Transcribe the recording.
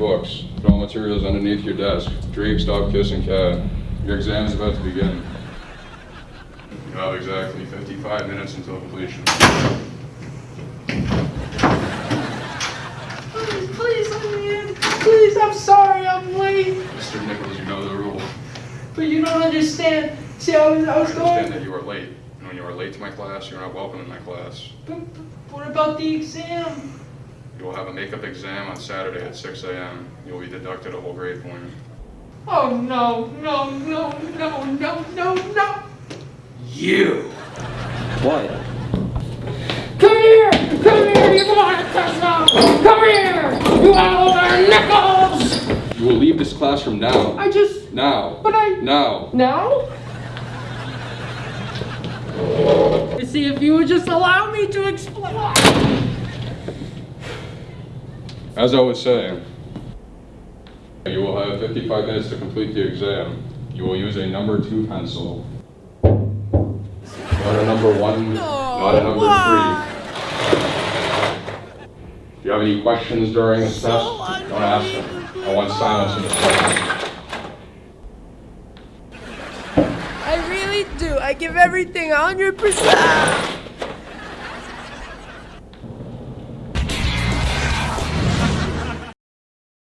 books. Put all materials underneath your desk. Drink, stop kissing cat. Your exam is about to begin. You have exactly 55 minutes until completion. Please, please let me in. Please, I'm sorry I'm late. Mr. Nichols, you know the rule. But you don't understand. See, I was, I was I was understand going. that you are late. And when you are late to my class, you're not welcome in my class. But, but what about the exam? You will have a makeup exam on Saturday at 6 a.m. You will be deducted a whole grade point. Oh no, no, no, no, no, no, no. You! What? Come here! Come here, you want to Come here! You are Nichols! You will leave this classroom now. I just. Now. But I. Now. Now? You see, if you would just allow me to explain. As I was saying, you will have 55 minutes to complete the exam. You will use a number two pencil. Not a number one, not a number three. If you have any questions during this test, don't ask them. I want silence in this class. I really do. I give everything 100%.